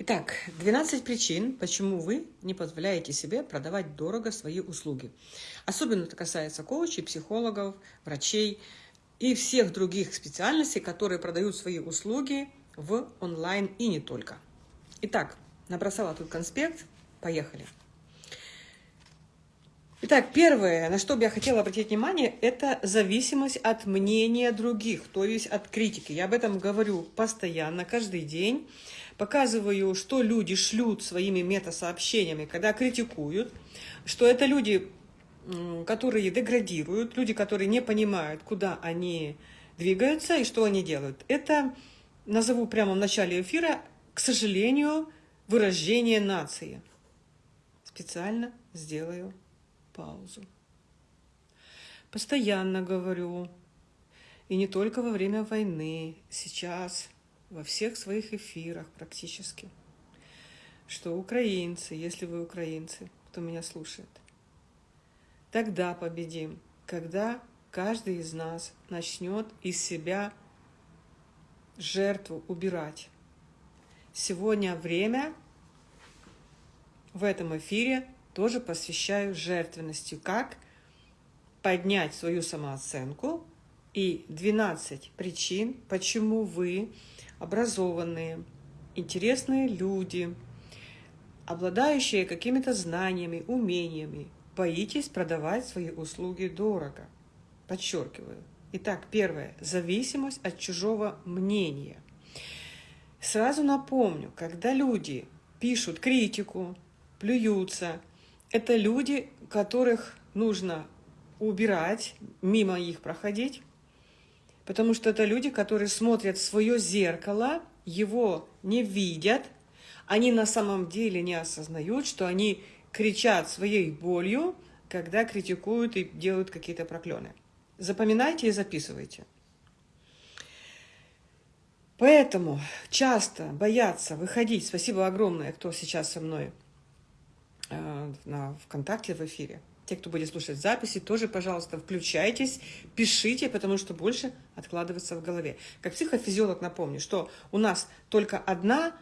Итак, 12 причин, почему вы не позволяете себе продавать дорого свои услуги. Особенно это касается коучей, психологов, врачей и всех других специальностей, которые продают свои услуги в онлайн и не только. Итак, набросала тут конспект. Поехали. Итак, первое, на что бы я хотела обратить внимание, это зависимость от мнения других, то есть от критики. Я об этом говорю постоянно, каждый день. Показываю, что люди шлют своими метасообщениями, когда критикуют, что это люди, которые деградируют, люди, которые не понимают, куда они двигаются и что они делают. Это, назову прямо в начале эфира, к сожалению, выражение нации. Специально сделаю паузу. Постоянно говорю, и не только во время войны, сейчас, во всех своих эфирах практически, что украинцы, если вы украинцы, кто меня слушает, тогда победим, когда каждый из нас начнет из себя жертву убирать. Сегодня время в этом эфире тоже посвящаю жертвенности, как поднять свою самооценку и 12 причин, почему вы образованные, интересные люди, обладающие какими-то знаниями, умениями, боитесь продавать свои услуги дорого. Подчеркиваю. Итак, первое. Зависимость от чужого мнения. Сразу напомню, когда люди пишут критику, плюются, это люди, которых нужно убирать, мимо их проходить, потому что это люди, которые смотрят в свое зеркало, его не видят, они на самом деле не осознают, что они кричат своей болью, когда критикуют и делают какие-то проклёны. Запоминайте и записывайте. Поэтому часто боятся выходить. Спасибо огромное, кто сейчас со мной Э, на ВКонтакте в эфире. Те, кто будет слушать записи, тоже, пожалуйста, включайтесь, пишите, потому что больше откладывается в голове. Как психофизиолог напомню, что у нас только одна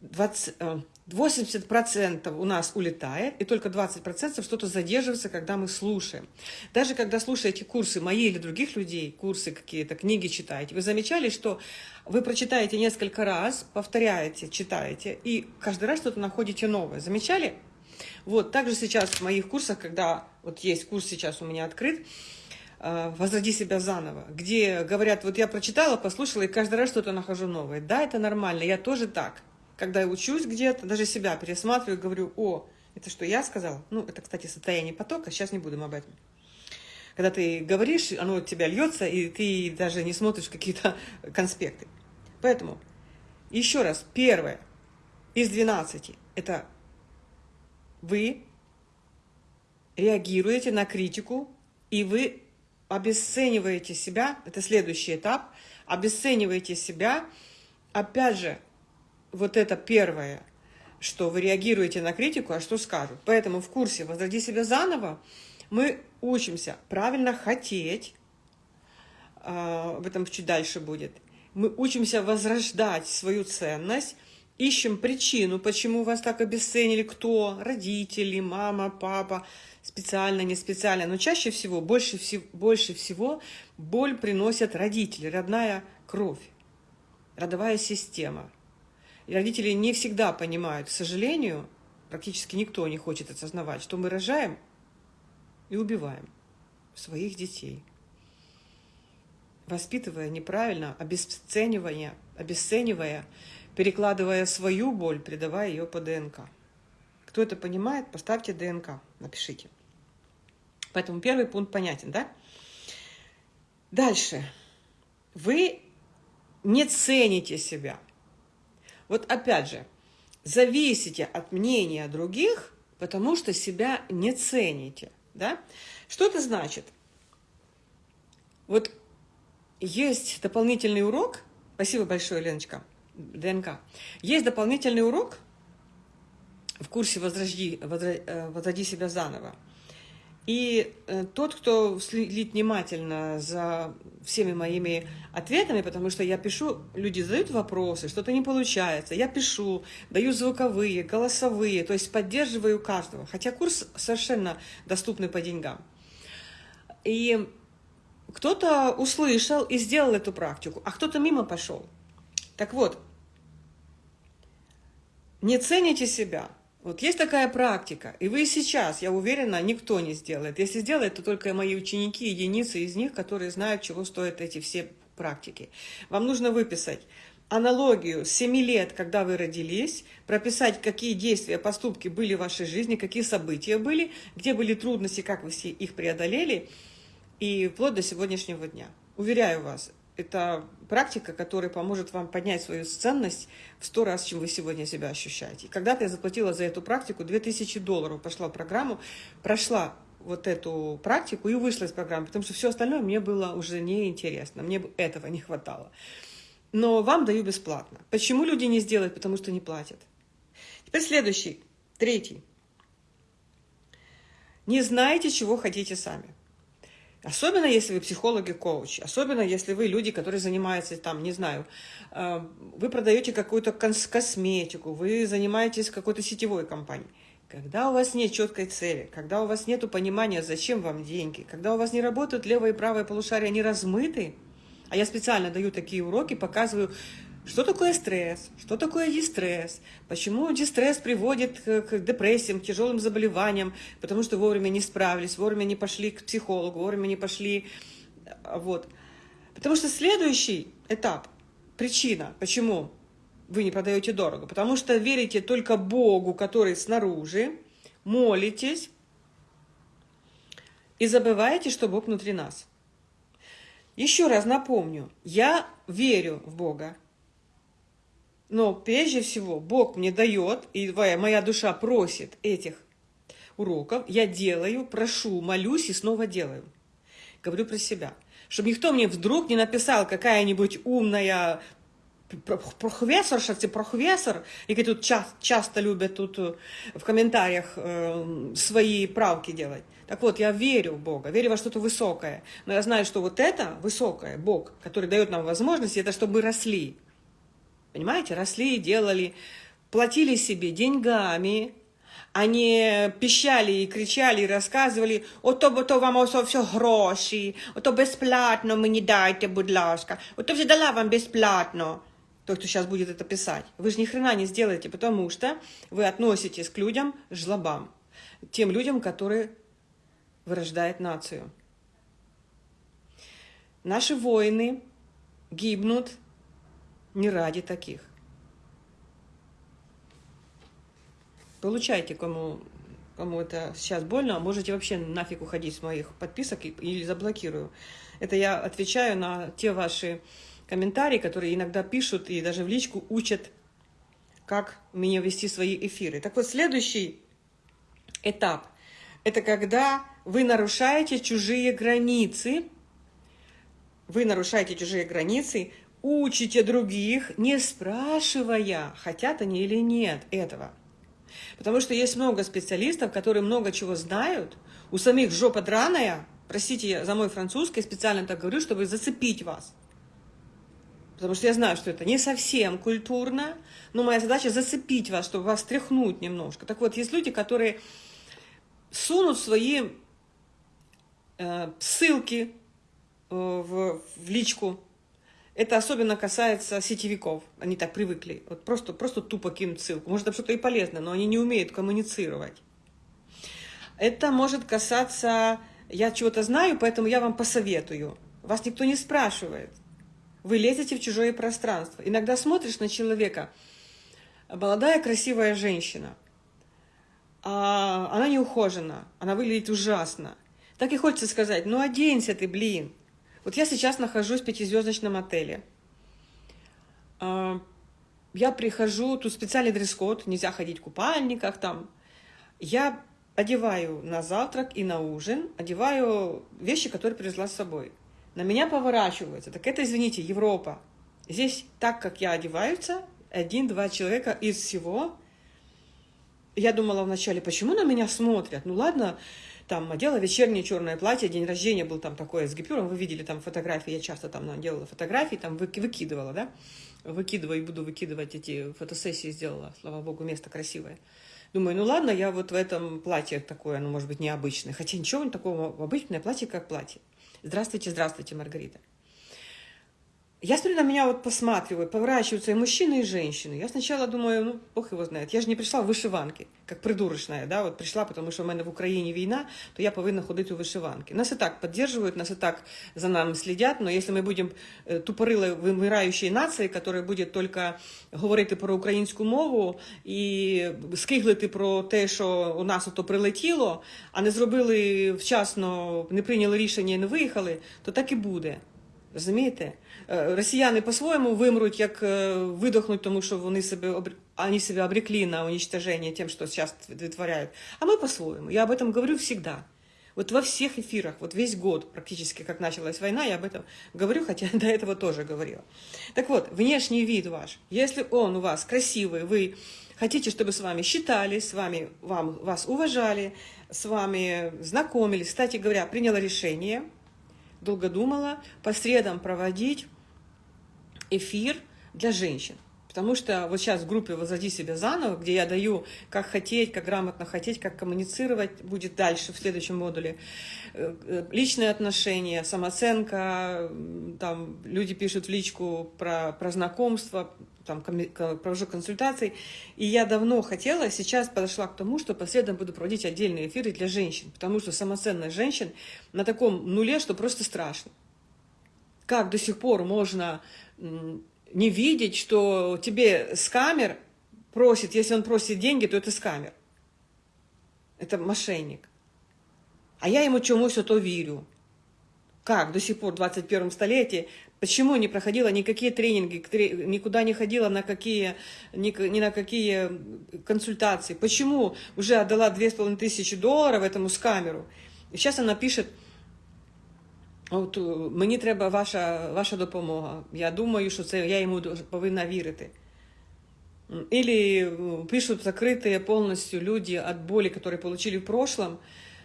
20, э, 80% у нас улетает, и только 20% что-то задерживается, когда мы слушаем. Даже когда слушаете курсы мои или других людей, курсы какие-то, книги читаете, вы замечали, что вы прочитаете несколько раз, повторяете, читаете, и каждый раз что-то находите новое. Замечали? Вот, также сейчас в моих курсах, когда вот есть курс сейчас у меня открыт, э, «Возроди себя заново», где говорят, вот я прочитала, послушала, и каждый раз что-то нахожу новое. Да, это нормально, я тоже так когда я учусь где-то, даже себя пересматриваю, говорю, о, это что я сказала? Ну, это, кстати, состояние потока, сейчас не будем об этом. Когда ты говоришь, оно от тебя льется, и ты даже не смотришь какие-то конспекты. Поэтому, еще раз, первое из 12 – это вы реагируете на критику, и вы обесцениваете себя, это следующий этап, обесцениваете себя, опять же, вот это первое, что вы реагируете на критику, а что скажут. Поэтому в курсе «Возроди себя заново» мы учимся правильно хотеть, а, об этом чуть дальше будет. Мы учимся возрождать свою ценность, ищем причину, почему вас так обесценили, кто, родители, мама, папа, специально, не специально. Но чаще всего, больше, всего, больше всего боль приносят родители, родная кровь, родовая система – и родители не всегда понимают, к сожалению, практически никто не хочет осознавать, что мы рожаем и убиваем своих детей, воспитывая неправильно, обесценивая, обесценивая, перекладывая свою боль, передавая ее по ДНК. Кто это понимает, поставьте ДНК, напишите. Поэтому первый пункт понятен, да? Дальше. Вы не цените себя. Вот опять же, зависите от мнения других, потому что себя не цените. Да? Что это значит? Вот есть дополнительный урок. Спасибо большое, Леночка. ДНК. Есть дополнительный урок в курсе «Возроди, возроди, э, возроди себя заново». И э, тот, кто следит внимательно за всеми моими ответами, потому что я пишу, люди задают вопросы, что-то не получается, я пишу, даю звуковые, голосовые, то есть поддерживаю каждого, хотя курс совершенно доступный по деньгам. И кто-то услышал и сделал эту практику, а кто-то мимо пошел. Так вот, не цените себя – вот есть такая практика, и вы сейчас, я уверена, никто не сделает. Если сделает, то только мои ученики, единицы из них, которые знают, чего стоят эти все практики. Вам нужно выписать аналогию с 7 лет, когда вы родились, прописать, какие действия, поступки были в вашей жизни, какие события были, где были трудности, как вы все их преодолели, и вплоть до сегодняшнего дня. Уверяю вас, это практика, которая поможет вам поднять свою ценность в сто раз, чем вы сегодня себя ощущаете. Когда-то я заплатила за эту практику 2000 долларов, пошла в программу, прошла вот эту практику и вышла из программы, потому что все остальное мне было уже неинтересно, мне этого не хватало. Но вам даю бесплатно. Почему люди не сделают? Потому что не платят. Теперь следующий, третий. Не знаете, чего хотите сами. Особенно, если вы психологи-коучи, особенно, если вы люди, которые занимаются, там, не знаю, э, вы продаете какую-то косметику, вы занимаетесь какой-то сетевой компанией. Когда у вас нет четкой цели, когда у вас нет понимания, зачем вам деньги, когда у вас не работают левое и правое полушария, они размыты, а я специально даю такие уроки, показываю, что такое стресс? Что такое дистресс? Почему дистресс приводит к депрессиям, к тяжелым заболеваниям? Потому что вовремя не справились, вовремя не пошли к психологу, вовремя не пошли... Вот. Потому что следующий этап, причина, почему вы не продаете дорого, потому что верите только Богу, который снаружи, молитесь и забываете, что Бог внутри нас. Еще раз напомню, я верю в Бога, но прежде всего Бог мне дает, и моя душа просит этих уроков, я делаю, прошу, молюсь и снова делаю. Говорю про себя. Чтобы никто мне вдруг не написал какая-нибудь умная профессорша, профессор, и тут часто, часто любят тут э, в комментариях э, свои правки делать. Так вот, я верю в Бога, верю во что-то высокое. Но я знаю, что вот это высокое, Бог, который дает нам возможность, это чтобы мы росли. Понимаете, росли, делали, платили себе деньгами, они пищали і кричали, і розказували, ото бо то вам ось все гроші, ото безплатно мені дайте, будь ласка, ото вже дала вам бесплатно. Тот, кто сейчас будет это писать. Вы же ни хрена не сделаете, потому что вы относитесь к людям, жлобам, тем людям, которые вырождают нацию. Наши воины гибнут не ради таких. Получайте, кому, кому это сейчас больно, можете вообще нафиг уходить с моих подписок или заблокирую. Это я отвечаю на те ваши комментарии, которые иногда пишут и даже в личку учат, как мне вести свои эфиры. Так вот, следующий этап – это когда вы нарушаете чужие границы, вы нарушаете чужие границы, учите других, не спрашивая, хотят они или нет этого. Потому что есть много специалистов, которые много чего знают, у самих жопа драная, простите за мой французский, специально так говорю, чтобы зацепить вас. Потому что я знаю, что это не совсем культурно, но моя задача зацепить вас, чтобы вас тряхнуть немножко. Так вот, есть люди, которые сунут свои э, ссылки э, в, в личку это особенно касается сетевиков. Они так привыкли. Вот просто, просто тупо кинуть ссылку. Может, это что-то и полезное, но они не умеют коммуницировать. Это может касаться... Я чего-то знаю, поэтому я вам посоветую. Вас никто не спрашивает. Вы лезете в чужое пространство. Иногда смотришь на человека. Молодая, красивая женщина. А она не ухожена. Она выглядит ужасно. Так и хочется сказать, ну оденься ты, блин. Вот я сейчас нахожусь в пятизвездочном отеле. А, я прихожу, тут специальный дресс-код, нельзя ходить в купальниках там. Я одеваю на завтрак и на ужин, одеваю вещи, которые привезла с собой. На меня поворачиваются. Так это, извините, Европа. Здесь так, как я одеваются, один-два человека из всего. Я думала вначале, почему на меня смотрят? Ну ладно, там одела вечернее черное платье, день рождения был там такое с гипюром, вы видели там фотографии, я часто там делала фотографии, там выкидывала, да, выкидываю и буду выкидывать эти фотосессии сделала, слава богу, место красивое. Думаю, ну ладно, я вот в этом платье такое, оно может быть необычное, хотя ничего такого, обычное платье как платье. Здравствуйте, здравствуйте, Маргарита. Я смотрю, на меня вот посматривают, поворачиваются и мужчины, и женщины. Я сначала думаю, ну, бог его знает. Я же не пришла в вышиванки, как придурочная, да, вот пришла, потому что у меня в Украине война, то я повинна ходить у вышиванки. Нас и так поддерживают, нас и так за нами следят, но если мы будем э, тупорилой вимираючої нації, яка буде тільки говорити про українську мову і скиглити про те, що у нас ото прилетіло, а не зробили вчасно, не прийняли рішення і не виїхали, то так і буде. Розумієте? Е, росіяни по-своєму вимруть, як е, видохнуть, тому що вони себе они себя обрекли на уничтожение тем, что сейчас вытворяют. А мы по-своему. Я об этом говорю всегда. Вот во всех эфирах, вот весь год практически, как началась война, я об этом говорю, хотя до этого тоже говорила. Так вот, внешний вид ваш, если он у вас красивый, вы хотите, чтобы с вами считались, с вами, вам, вас уважали, с вами знакомились, кстати говоря, приняла решение – долго думала, по средам проводить эфир для женщин. Потому что вот сейчас в группе «Возводи себя заново», где я даю, как хотеть, как грамотно хотеть, как коммуницировать, будет дальше в следующем модуле. Э, э, личные отношения, самооценка, там люди пишут в личку про, про знакомство, там провожу консультации. И я давно хотела, сейчас подошла к тому, что последом буду проводить отдельные эфиры для женщин, потому что самоценность женщин на таком нуле, что просто страшно. Как до сих пор можно не видеть, что тебе с камер просит, если он просит деньги, то это с камер. Это мошенник. А я ему чему-то то верю. Как до сих пор в 21 столетии, почему не проходила никакие тренинги, никуда не ходила на какие, ни, на какие консультации, почему уже отдала 2500 долларов этому скамеру. И сейчас она пишет, От мені треба ваша ваша допомога. Я думаю, що це я йому повинна вірити. Или пишут закрытые полностью люди от боли, которые получили в прошлом.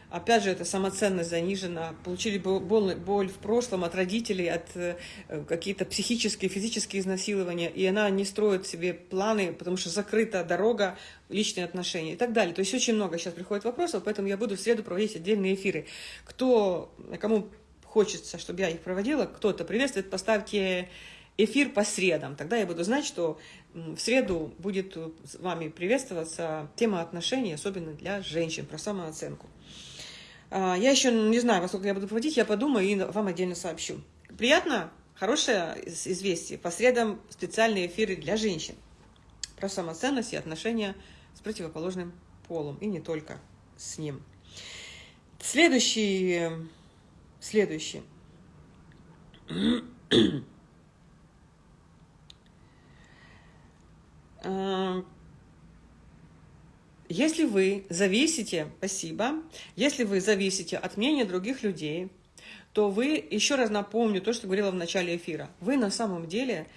Опять же, это самоценность занижена. Получили боль, боль в прошлом от родителей, от э, какие-то психические, физические изнасилования. И она не строит себе планы, потому что закрыта дорога, личные отношения и так далее. То есть очень много сейчас приходит вопросов, поэтому я буду в среду проводить отдельные эфиры. Кто, кому хочется, чтобы я их проводила, кто-то приветствует, поставьте эфир по средам. Тогда я буду знать, что в среду будет с вами приветствоваться тема отношений, особенно для женщин, про самооценку. А, я еще не знаю, во сколько я буду проводить, я подумаю и вам отдельно сообщу. Приятно? Хорошее известие. По средам специальные эфиры для женщин. Про самоценность и отношения с противоположным полом. И не только с ним. Следующий Следующий. Если вы зависите, спасибо, если вы зависите от мнения других людей, то вы, еще раз напомню то, что говорила в начале эфира, вы на самом деле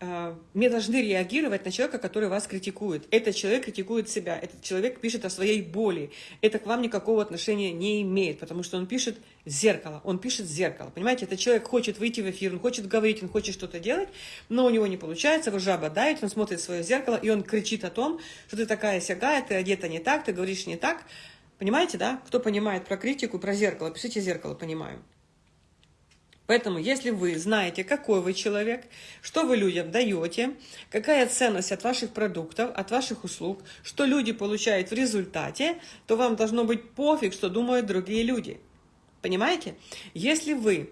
мы должны реагировать на человека, который вас критикует. Этот человек критикует себя, этот человек пишет о своей боли. Это к вам никакого отношения не имеет, потому что он пишет зеркало, он пишет зеркало. Понимаете, этот человек хочет выйти в эфир, он хочет говорить, он хочет что-то делать, но у него не получается, его жаба давит, он смотрит свое зеркало, и он кричит о том, что ты такая сягая, ты одета не так, ты говоришь не так. Понимаете, да? Кто понимает про критику, про зеркало, пишите зеркало, понимаю. Поэтому, если вы знаете, какой вы человек, что вы людям даете, какая ценность от ваших продуктов, от ваших услуг, что люди получают в результате, то вам должно быть пофиг, что думают другие люди. Понимаете? Если вы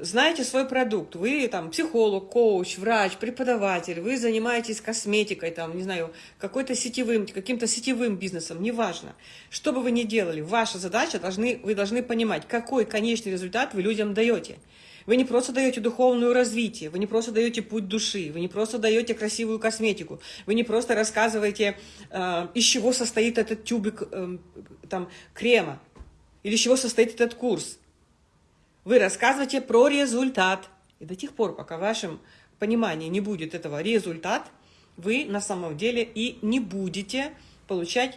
знаете свой продукт, вы там психолог, коуч, врач, преподаватель, вы занимаетесь косметикой, там, не знаю, какой-то сетевым, каким-то сетевым бизнесом, неважно. Что бы вы ни делали, ваша задача, должны, вы должны понимать, какой конечный результат вы людям даете. Вы не просто даете духовное развитие, вы не просто даете путь души, вы не просто даете красивую косметику, вы не просто рассказываете, э, из чего состоит этот тюбик э, там, крема, или из чего состоит этот курс. Вы рассказываете про результат. И до тех пор, пока в вашем понимании не будет этого результат, вы на самом деле и не будете получать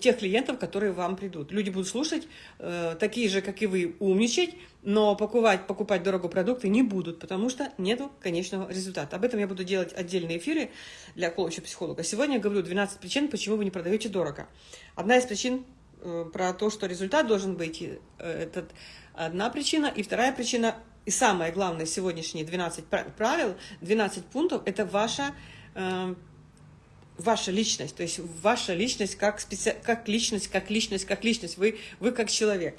тех клиентов, которые вам придут. Люди будут слушать, э, такие же, как и вы, умничать, но покупать, покупать дорого продукты не будут, потому что нету конечного результата. Об этом я буду делать отдельные эфиры для коуча-психолога. Сегодня я говорю 12 причин, почему вы не продаете дорого. Одна из причин про то, что результат должен быть, э, это одна причина. И вторая причина, и самое главное, сегодняшние 12 правил, 12 пунктов, это ваша э, ваша личность, то есть ваша личность как, специ... как личность, как личность, как личность, вы, вы как человек.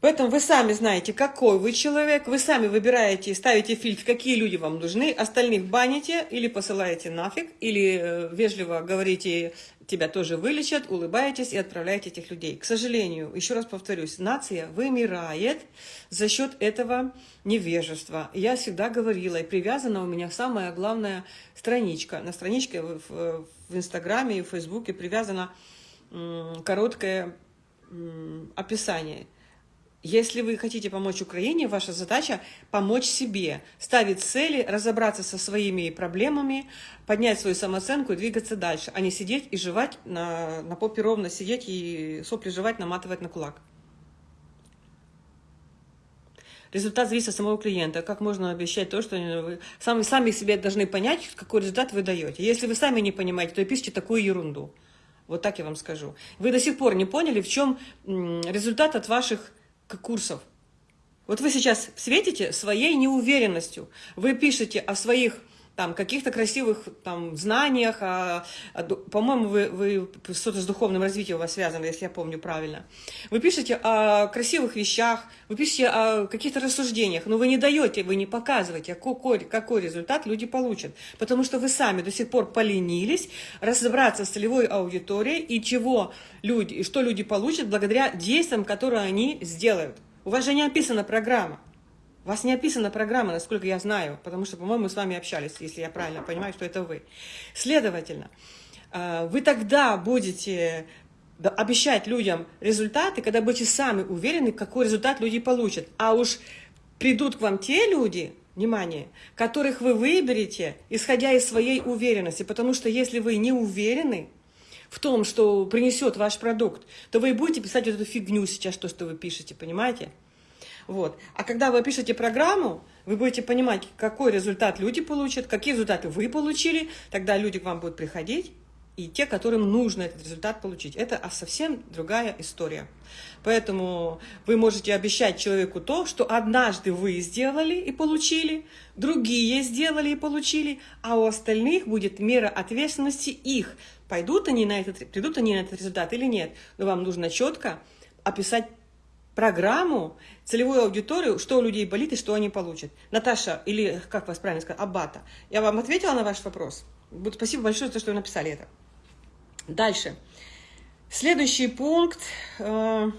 Поэтому вы сами знаете, какой вы человек, вы сами выбираете, ставите фильтр, какие люди вам нужны, остальных баните или посылаете нафиг, или э, вежливо говорите, тебя тоже вылечат, улыбаетесь и отправляете этих людей. К сожалению, еще раз повторюсь, нация вымирает за счет этого невежества. Я всегда говорила, и привязана у меня самая главная страничка. На страничке в, в, Инстаграме и в Фейсбуке привязано короткое описание – если вы хотите помочь Украине, ваша задача – помочь себе, ставить цели, разобраться со своими проблемами, поднять свою самооценку и двигаться дальше, а не сидеть и жевать на, на попе ровно, сидеть и сопли жевать, наматывать на кулак. Результат зависит от самого клиента. Как можно обещать то, что вы сами, сами себе должны понять, какой результат вы даете. Если вы сами не понимаете, то пишите такую ерунду. Вот так я вам скажу. Вы до сих пор не поняли, в чем результат от ваших курсов. Вот вы сейчас светите своей неуверенностью. Вы пишете о своих там каких-то красивых там знаниях, а, а, по-моему, вы, вы что-то с духовным развитием у вас связано, если я помню правильно. Вы пишете о красивых вещах, вы пишете о каких-то рассуждениях, но вы не даете, вы не показываете, какой, какой результат люди получат, потому что вы сами до сих пор поленились разобраться с целевой аудиторией и чего люди, и что люди получат благодаря действиям, которые они сделают. У вас же не описана программа. У вас не описана программа, насколько я знаю, потому что, по-моему, мы с вами общались, если я правильно понимаю, что это вы. Следовательно, э, вы тогда будете обещать людям результаты, когда будете сами уверены, какой результат люди получат. А уж придут к вам те люди, внимание, которых вы выберете, исходя из своей уверенности. Потому что если вы не уверены в том, что принесет ваш продукт, то вы будете писать вот эту фигню сейчас, то, что вы пишете, понимаете? Вот. А когда вы пишете программу, вы будете понимать, какой результат люди получат, какие результаты вы получили, тогда люди к вам будут приходить, и те, которым нужно этот результат получить. Это совсем другая история. Поэтому вы можете обещать человеку то, что однажды вы сделали и получили, другие сделали и получили, а у остальных будет мера ответственности их. Пойдут они на этот, придут они на этот результат или нет. Но вам нужно четко описать программу, целевую аудиторию, что у людей болит и что они получат. Наташа, или как вас правильно сказать, Аббата, я вам ответила на ваш вопрос? Спасибо большое за то, что вы написали это. Дальше. Следующий пункт. Э,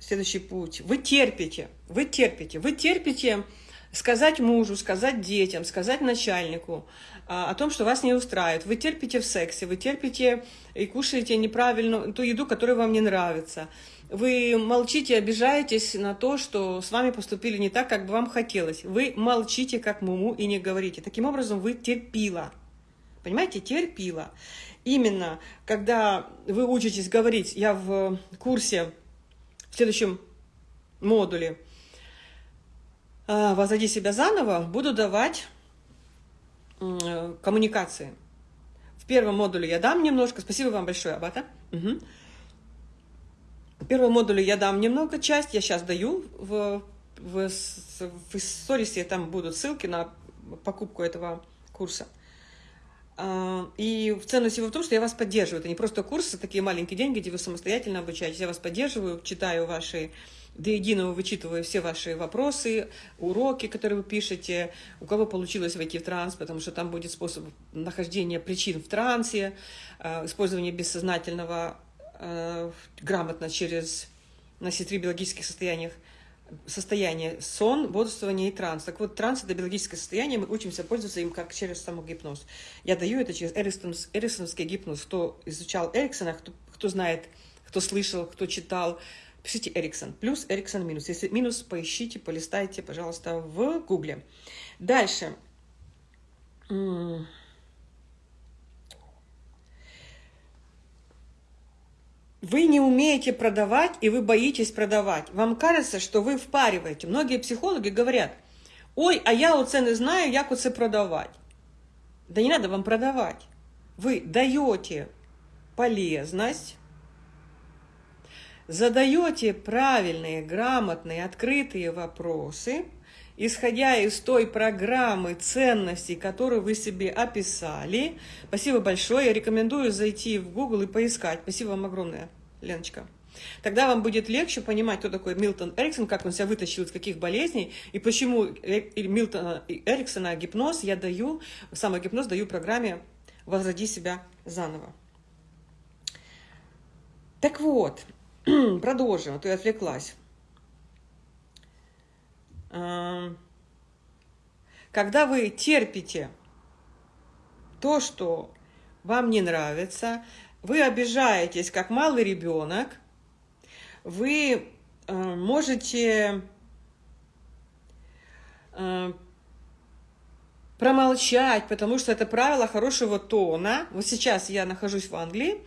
следующий путь. Вы терпите, вы терпите, вы терпите сказать мужу, сказать детям, сказать начальнику о том, что вас не устраивает. Вы терпите в сексе, вы терпите и кушаете неправильно ту еду, которая вам не нравится. Вы молчите, обижаетесь на то, что с вами поступили не так, как бы вам хотелось. Вы молчите, как муму, и не говорите. Таким образом, вы терпила. Понимаете, терпила. Именно, когда вы учитесь говорить, я в курсе, в следующем модуле, а, «Возроди себя заново» буду давать коммуникации. В первом модуле я дам немножко. Спасибо вам большое, Абата. Угу. В первом модуле я дам немного часть. Я сейчас даю в, в, в сторисе. Там будут ссылки на покупку этого курса. А, и ценность его в том, что я вас поддерживаю. Это не просто курсы, такие маленькие деньги, где вы самостоятельно обучаетесь. Я вас поддерживаю, читаю ваши до единого вычитываю все ваши вопросы, уроки, которые вы пишете, у кого получилось войти в транс, потому что там будет способ нахождения причин в трансе, э, использование бессознательного э, грамотно через три биологических состояниях, состояние сон, бодрствование и транс. Так вот, транс – это биологическое состояние, мы учимся пользоваться им как через самогипноз. Я даю это через Эриксон, эриксоновский гипноз. Кто изучал Эриксона, кто, кто знает, кто слышал, кто читал, пишите Эриксон. Плюс Эриксон минус. Если минус, поищите, полистайте, пожалуйста, в гугле. Дальше. Вы не умеете продавать, и вы боитесь продавать. Вам кажется, что вы впариваете. Многие психологи говорят, ой, а я у цены знаю, як оце продавать. Да не надо вам продавать. Вы даете полезность, задаете правильные, грамотные, открытые вопросы, исходя из той программы ценностей, которую вы себе описали. Спасибо большое. Я рекомендую зайти в Google и поискать. Спасибо вам огромное, Леночка. Тогда вам будет легче понимать, кто такой Милтон Эриксон, как он себя вытащил из каких болезней, и почему Милтона Эриксона гипноз я даю, самогипноз даю программе «Возроди себя заново». Так вот, продолжим, а то я отвлеклась. Когда вы терпите то, что вам не нравится, вы обижаетесь, как малый ребенок, вы э, можете э, промолчать, потому что это правило хорошего тона. Вот сейчас я нахожусь в Англии,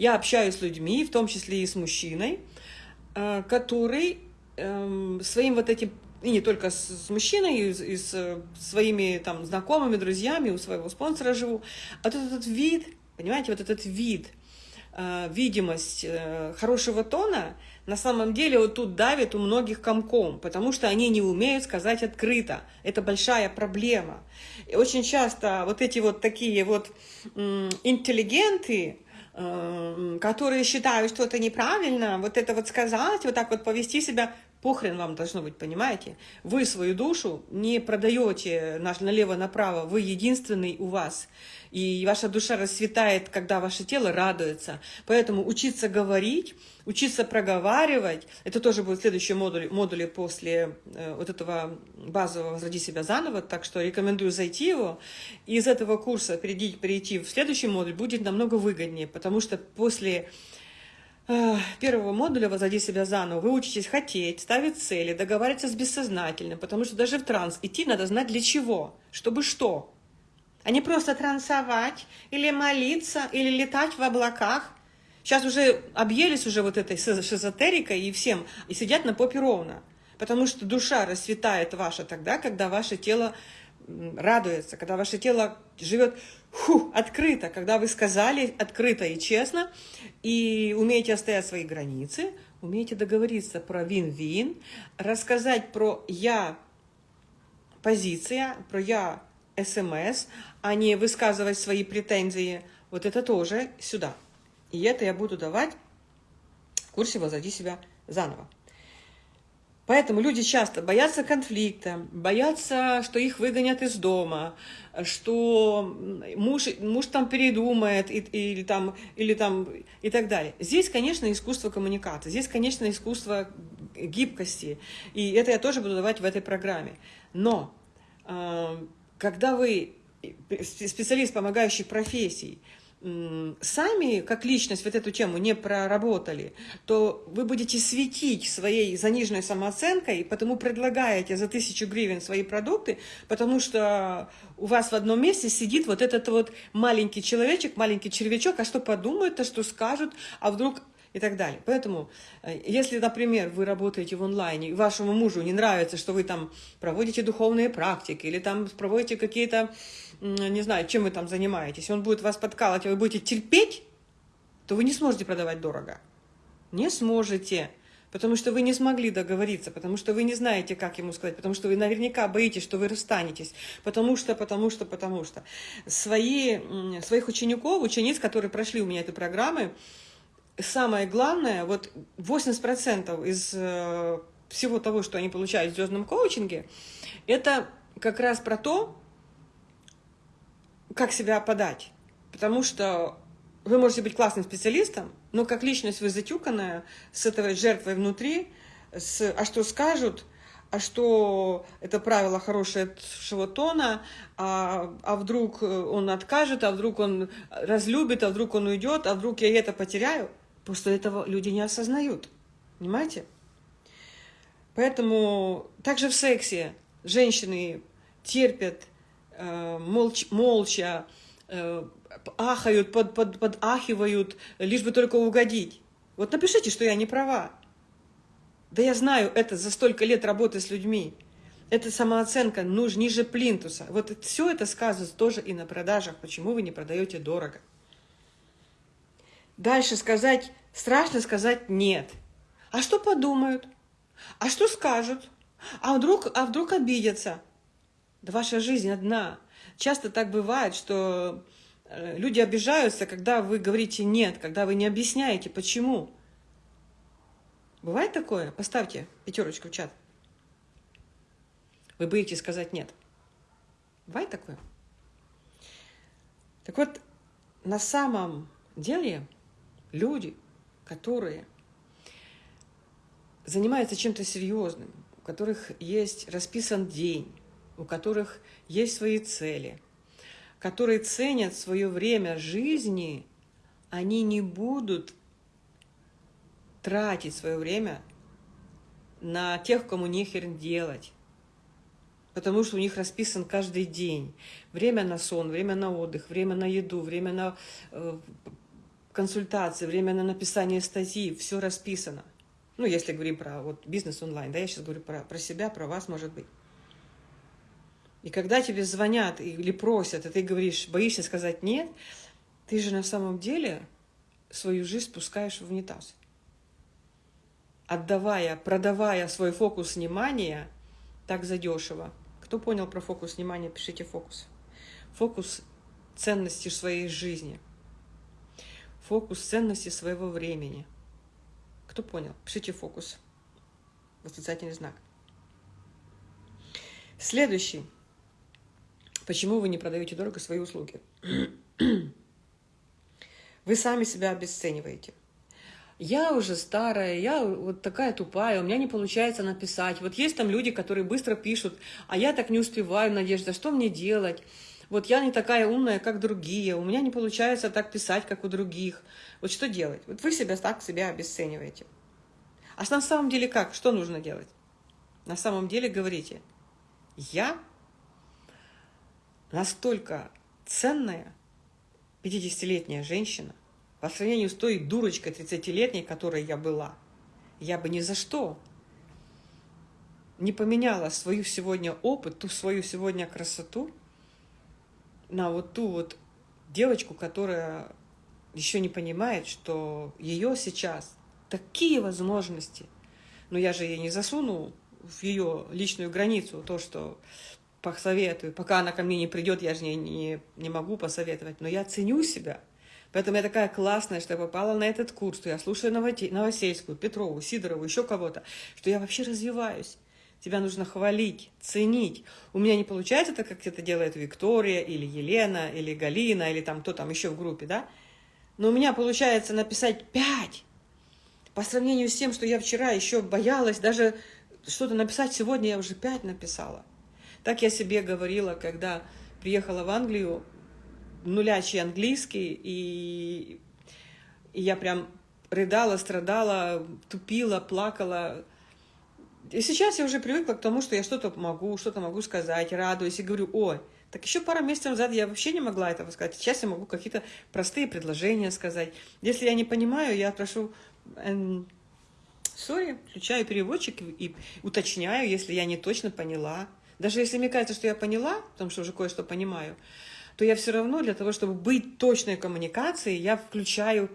я общаюсь с людьми, в том числе и с мужчиной, э, который эм, своим вот этим и не только с, мужчиной, и, с своими там знакомыми, друзьями, у своего спонсора живу. А вот этот вид, понимаете, вот этот вид, э, видимость э, хорошего тона, на самом деле вот тут давит у многих комком, потому что они не умеют сказать открыто. Это большая проблема. И очень часто вот эти вот такие вот интеллигенты, э, которые считают, что это неправильно, вот это вот сказать, вот так вот повести себя, Похрен вам должно быть, понимаете? Вы свою душу не продаете налево-направо, вы единственный у вас. И ваша душа расцветает, когда ваше тело радуется. Поэтому учиться говорить, учиться проговаривать, это тоже будет следующий модуль, модули после э, вот этого базового «Возроди себя заново», так что рекомендую зайти его. И из этого курса перейти, перейти в следующий модуль будет намного выгоднее, потому что после первого модуля «Возоди себя заново» вы учитесь хотеть, ставить цели, договариваться с бессознательным, потому что даже в транс идти надо знать для чего, чтобы что. А не просто трансовать, или молиться, или летать в облаках. Сейчас уже объелись уже вот этой шизотерикой и всем, и сидят на попе ровно. Потому что душа расцветает ваша тогда, когда ваше тело радуется, когда ваше тело живет фу, открыто, когда вы сказали открыто и честно, и умеете оставить свои границы, умеете договориться про вин-вин, рассказать про «я» позиция, про «я» СМС, а не высказывать свои претензии, вот это тоже сюда. И это я буду давать в курсе «Возоди себя заново». Поэтому люди часто боятся конфликта, боятся, что их выгонят из дома, что муж, муж там передумает и, или, там, или там и так далее. Здесь, конечно, искусство коммуникации, здесь, конечно, искусство гибкости. И это я тоже буду давать в этой программе. Но э, когда вы специалист помогающих профессий, сами, как личность, вот эту тему не проработали, то вы будете светить своей заниженной самооценкой, потому предлагаете за тысячу гривен свои продукты, потому что у вас в одном месте сидит вот этот вот маленький человечек, маленький червячок, а что подумают, а что скажут, а вдруг и так далее. Поэтому, э, если, например, вы работаете в онлайне, и вашему мужу не нравится, что вы там проводите духовные практики, или там проводите какие-то не знаю, чем вы там занимаетесь, он будет вас подкалывать, а вы будете терпеть, то вы не сможете продавать дорого. Не сможете. Потому что вы не смогли договориться, потому что вы не знаете, как ему сказать, потому что вы наверняка боитесь, что вы расстанетесь, потому что, потому что, потому что. Свои, своих учеников, учениц, которые прошли у меня этой программы, самое главное, вот 80% из э, всего того, что они получают в звездном коучинге, это как раз про то, как себя подать. Потому что вы можете быть классным специалистом, но как личность вы затюканная, с этой жертвой внутри, с «а что скажут?», а что это правило хорошего тона, а, а вдруг он откажет, а вдруг он разлюбит, а вдруг он уйдет, а вдруг я это потеряю. Просто этого люди не осознают. Понимаете? Поэтому также в сексе женщины терпят Э, молч, молча э, ахают, под, под, подахивают, лишь бы только угодить. Вот напишите, что я не права. Да я знаю это за столько лет работы с людьми. Это самооценка нуж, ниже плинтуса. Вот все это сказывается тоже и на продажах. Почему вы не продаете дорого? Дальше сказать, страшно сказать нет. А что подумают? А что скажут? А вдруг, а вдруг обидятся? Да ваша жизнь одна. Часто так бывает, что э, люди обижаются, когда вы говорите «нет», когда вы не объясняете, почему. Бывает такое? Поставьте пятерочку в чат. Вы боитесь сказать «нет». Бывает такое? Так вот, на самом деле люди, которые занимаются чем-то серьезным, у которых есть расписан день, у которых есть свои цели, которые ценят свое время жизни, они не будут тратить свое время на тех, кому нехер делать. Потому что у них расписан каждый день. Время на сон, время на отдых, время на еду, время на э, консультации, время на написание статьи. Все расписано. Ну, если говорим про вот, бизнес онлайн, да, я сейчас говорю про, про себя, про вас, может быть. И когда тебе звонят или просят, и ты говоришь, боишься сказать «нет», ты же на самом деле свою жизнь спускаешь в унитаз. Отдавая, продавая свой фокус внимания так задешево. Кто понял про фокус внимания, пишите фокус. Фокус ценности своей жизни. Фокус ценности своего времени. Кто понял? Пишите фокус. Восклицательный знак. Следующий. Почему вы не продаете дорого свои услуги? Вы сами себя обесцениваете. Я уже старая, я вот такая тупая, у меня не получается написать. Вот есть там люди, которые быстро пишут, а я так не успеваю, Надежда, что мне делать? Вот я не такая умная, как другие, у меня не получается так писать, как у других. Вот что делать? Вот вы себя так себя обесцениваете. А на самом деле как? Что нужно делать? На самом деле говорите, я настолько ценная 50-летняя женщина, по сравнению с той дурочкой 30-летней, которой я была, я бы ни за что не поменяла свою сегодня опыт, ту свою сегодня красоту на вот ту вот девочку, которая еще не понимает, что ее сейчас такие возможности, но я же ей не засуну в ее личную границу то, что посоветую. Пока она ко мне не придет, я же не, не, не могу посоветовать. Но я ценю себя. Поэтому я такая классная, что я попала на этот курс, что я слушаю Новосельскую, Петрову, Сидорову, еще кого-то, что я вообще развиваюсь. Тебя нужно хвалить, ценить. У меня не получается так, как это делает Виктория, или Елена, или Галина, или там кто там еще в группе, да? Но у меня получается написать пять. По сравнению с тем, что я вчера еще боялась, даже что-то написать сегодня я уже пять написала. Так я себе говорила, когда приехала в Англию, нулячий английский, и, и я прям рыдала, страдала, тупила, плакала. И сейчас я уже привыкла к тому, что я что-то могу, что-то могу сказать, радуюсь и говорю, ой, так еще пару месяцев назад я вообще не могла этого сказать. Сейчас я могу какие-то простые предложения сказать. Если я не понимаю, я прошу эм, сори, включаю переводчик и уточняю, если я не точно поняла. Даже если мне кажется, что я поняла, потому что уже кое-что понимаю, то я все равно для того, чтобы быть точной коммуникацией, я включаю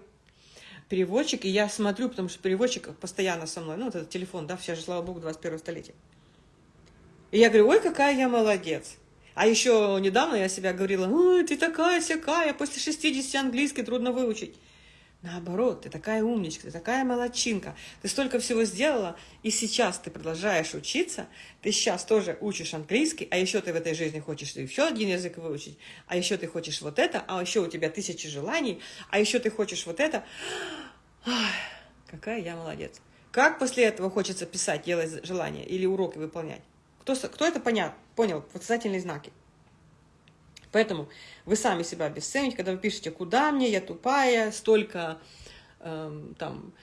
переводчик, и я смотрю, потому что переводчик постоянно со мной, ну, вот этот телефон, да, все же, слава богу, 21 столетие. И я говорю, ой, какая я молодец. А еще недавно я себя говорила, ой, ты такая всякая, после 60 английский трудно выучить. Наоборот, ты такая умничка, ты такая молодчинка, ты столько всего сделала, и сейчас ты продолжаешь учиться, ты сейчас тоже учишь английский, а еще ты в этой жизни хочешь еще один язык выучить, а еще ты хочешь вот это, а еще у тебя тысячи желаний, а еще ты хочешь вот это. Ах, какая я молодец. Как после этого хочется писать, делать желания или уроки выполнять? Кто, кто это понял, понял? Восклицательные знаки. Поэтому вы сами себя обесцените, когда вы пишете, куда мне, я тупая, столько эм, там...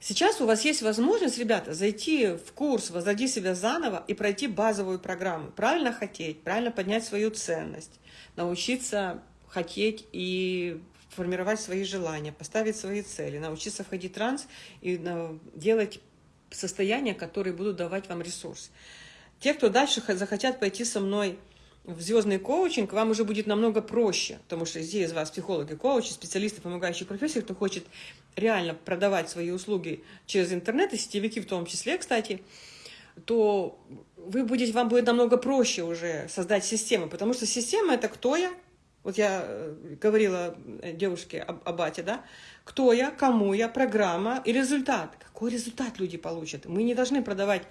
Сейчас у вас есть возможность, ребята, зайти в курс «Возроди себя заново» и пройти базовую программу. Правильно хотеть, правильно поднять свою ценность, научиться хотеть и формировать свои желания, поставить свои цели, научиться входить в транс и делать состояния, которые будут давать вам ресурс. Те, кто дальше захотят пойти со мной в звездный коучинг, вам уже будет намного проще, потому что здесь из вас психологи, коучи, специалисты, помогающие профессии, кто хочет реально продавать свои услуги через интернет, и сетевики в том числе, кстати, то вы будете, вам будет намного проще уже создать систему, потому что система – это кто я, вот я э, говорила э, девушке об, о бате, да, кто я, кому я, программа и результат. Какой результат люди получат? Мы не должны продавать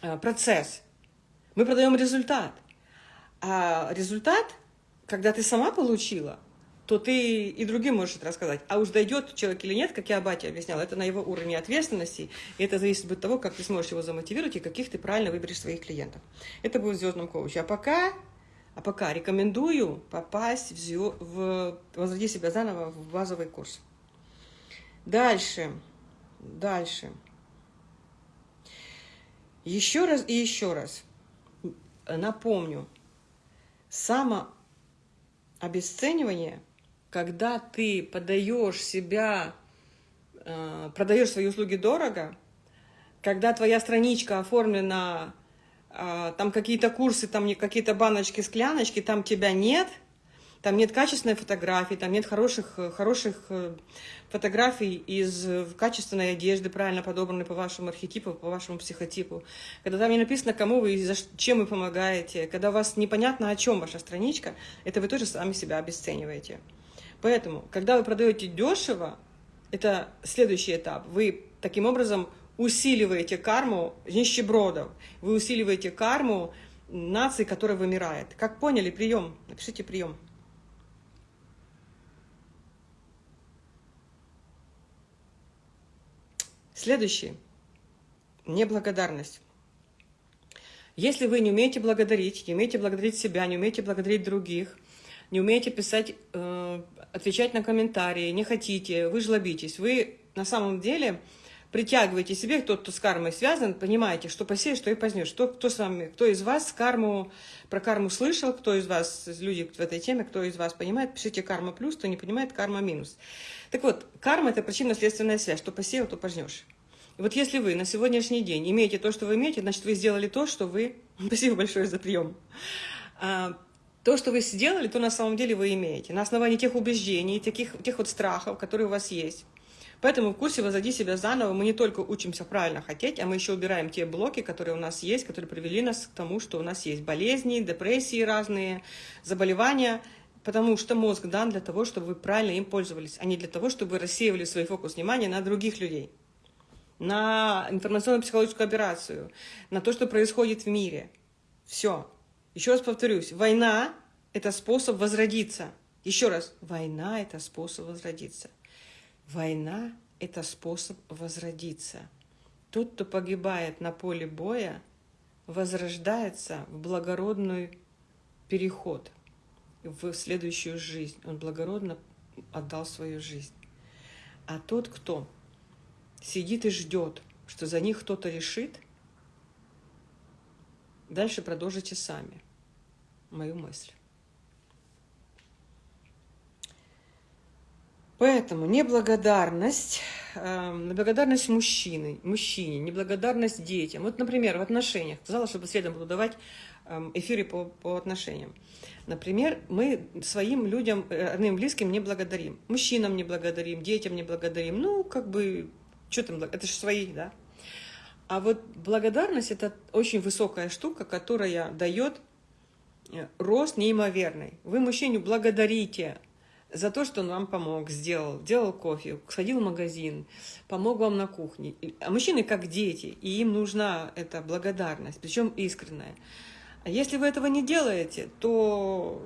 э, процесс, мы продаем результат. А результат, когда ты сама получила, то ты и другим можешь это рассказать. А уж дойдет человек или нет, как я Абате объясняла, это на его уровне ответственности, и это зависит от того, как ты сможешь его замотивировать и каких ты правильно выберешь своих клиентов. Это будет в звездном коуче. А пока а пока рекомендую попасть в, в «Возроди себя заново» в базовый курс. Дальше, дальше. Еще раз и еще раз напомню. Самообесценивание, когда ты подаешь себя, э, продаешь свои услуги дорого, когда твоя страничка оформлена а, там какие-то курсы, там какие-то баночки, скляночки, там тебя нет, там нет качественной фотографии, там нет хороших, хороших э, фотографий из э, качественной одежды, правильно подобранной по вашему архетипу, по вашему психотипу. Когда там не написано, кому вы и за чем вы помогаете, когда у вас непонятно, о чем ваша страничка, это вы тоже сами себя обесцениваете. Поэтому, когда вы продаете дешево, это следующий этап. Вы таким образом усиливаете карму нищебродов, вы усиливаете карму нации, которая вымирает. Как поняли, прием? Напишите прием. Следующий. Неблагодарность. Если вы не умеете благодарить, не умеете благодарить себя, не умеете благодарить других, не умеете писать, э, отвечать на комментарии, не хотите, вы жлобитесь, вы на самом деле притягиваете себе, тот, кто с кармой связан, понимаете, что посеешь, что и позднешь. Кто, кто, с вами, кто из вас карму, про карму слышал, кто из вас, люди в этой теме, кто из вас понимает, пишите карма плюс, кто не понимает, карма минус. Так вот, карма – это причинно-следственная связь, что посеял, то пожнешь. И вот если вы на сегодняшний день имеете то, что вы имеете, значит, вы сделали то, что вы... Спасибо большое за прием. А, то, что вы сделали, то на самом деле вы имеете. На основании тех убеждений, таких, тех вот страхов, которые у вас есть. Поэтому в курсе «Возоди себя заново» мы не только учимся правильно хотеть, а мы еще убираем те блоки, которые у нас есть, которые привели нас к тому, что у нас есть болезни, депрессии разные, заболевания, потому что мозг дан для того, чтобы вы правильно им пользовались, а не для того, чтобы вы рассеивали свой фокус внимания на других людей, на информационно-психологическую операцию, на то, что происходит в мире. Все. Еще раз повторюсь, война – это способ возродиться. Еще раз, война – это способ возродиться. Война – это способ возродиться. Тот, кто погибает на поле боя, возрождается в благородный переход, в следующую жизнь. Он благородно отдал свою жизнь. А тот, кто сидит и ждет, что за них кто-то решит, дальше продолжите сами мою мысль. Поэтому неблагодарность, э, неблагодарность мужчины, мужчине, неблагодарность детям. Вот, например, в отношениях. Сказала, чтобы следом буду давать эм, эфиры по, по отношениям. Например, мы своим людям, э, родным, близким не благодарим. Мужчинам не благодарим, детям не благодарим. Ну, как бы, что там, это же свои, да? А вот благодарность – это очень высокая штука, которая дает э, рост неимоверный. Вы мужчине благодарите за то, что он вам помог, сделал, делал кофе, сходил в магазин, помог вам на кухне. А мужчины как дети, и им нужна эта благодарность, причем искренняя. А если вы этого не делаете, то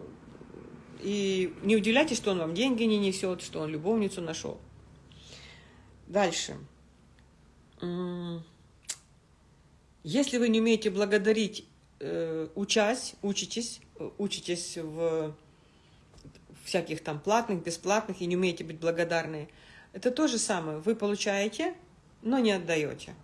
и не удивляйтесь, что он вам деньги не несет, что он любовницу нашел. Дальше. Если вы не умеете благодарить, э, учась, учитесь, э, учитесь в всяких там платных, бесплатных, и не умеете быть благодарны. Это то же самое. Вы получаете, но не отдаете.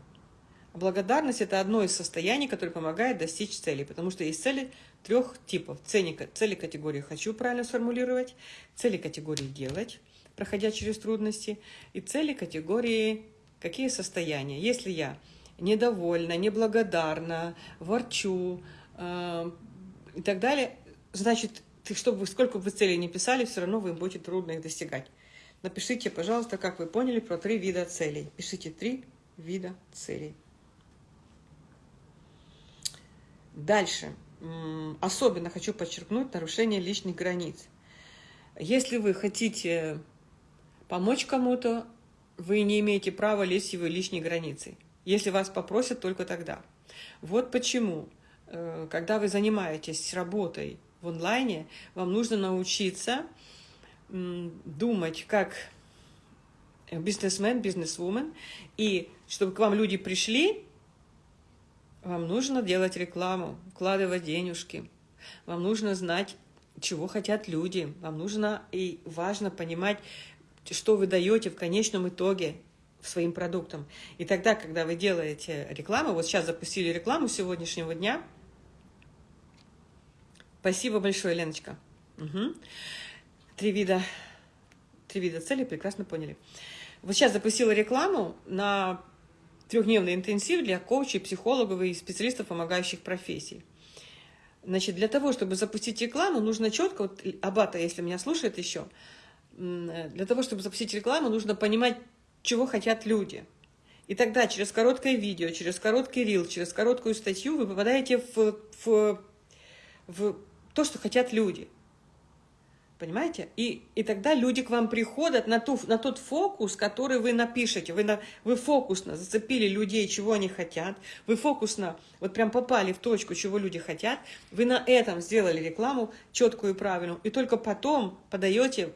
благодарность – это одно из состояний, которое помогает достичь цели, потому что есть цели трех типов. Цели, цели категории «хочу» правильно сформулировать, цели категории «делать», проходя через трудности, и цели категории «какие состояния». Если я недовольна, неблагодарна, ворчу э, и так далее, значит, ты, чтобы сколько бы целей не писали, все равно вы будете трудно их достигать. Напишите, пожалуйста, как вы поняли про три вида целей. Пишите три вида целей. Дальше. Особенно хочу подчеркнуть нарушение личных границ. Если вы хотите помочь кому-то, вы не имеете права лезть в его личные границы. Если вас попросят, только тогда. Вот почему, э, когда вы занимаетесь работой в онлайне, вам нужно научиться думать как бизнесмен, бизнесвумен, и чтобы к вам люди пришли, вам нужно делать рекламу, вкладывать денежки, вам нужно знать, чего хотят люди, вам нужно и важно понимать, что вы даете в конечном итоге своим продуктам. И тогда, когда вы делаете рекламу, вот сейчас запустили рекламу сегодняшнего дня, спасибо большое, Леночка. Угу. Три вида, три вида цели, прекрасно поняли. Вот сейчас запустила рекламу на трехдневный интенсив для коучей, психологов и специалистов помогающих профессий. Значит, для того, чтобы запустить рекламу, нужно четко, вот Абата, если меня слушает еще, для того, чтобы запустить рекламу, нужно понимать, чего хотят люди. И тогда через короткое видео, через короткий рил, через короткую статью вы попадаете в, в, в то, что хотят люди. Понимаете? И, и тогда люди к вам приходят на, ту, на тот фокус, который вы напишете. Вы, на, вы фокусно зацепили людей, чего они хотят. Вы фокусно вот прям попали в точку, чего люди хотят. Вы на этом сделали рекламу четкую и правильную. И только потом подаете,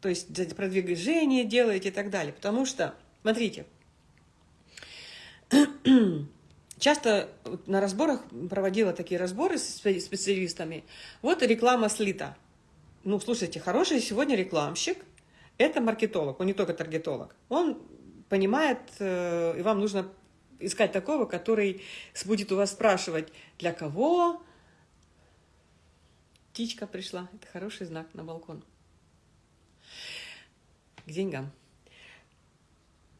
то есть продвижение делаете и так далее. Потому что, смотрите, часто на разборах проводила такие разборы с специалистами. Вот реклама слита ну, слушайте, хороший сегодня рекламщик – это маркетолог, он не только таргетолог. Он понимает, э, и вам нужно искать такого, который будет у вас спрашивать, для кого птичка пришла. Это хороший знак на балкон. К деньгам.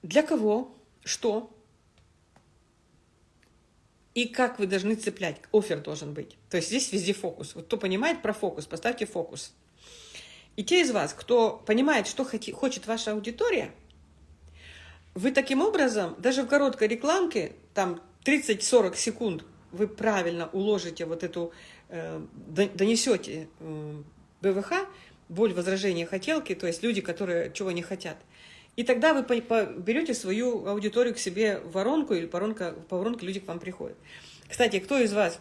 Для кого, что и как вы должны цеплять. Офер должен быть. То есть здесь везде фокус. Вот кто понимает про фокус, поставьте фокус. И те из вас, кто понимает, что хочет ваша аудитория, вы таким образом, даже в короткой рекламке, там 30-40 секунд, вы правильно уложите вот эту, э, донесете э, БВХ, боль, возражения, хотелки, то есть люди, которые чего не хотят. И тогда вы берете свою аудиторию к себе в воронку, или по воронке, по воронке люди к вам приходят. Кстати, кто из вас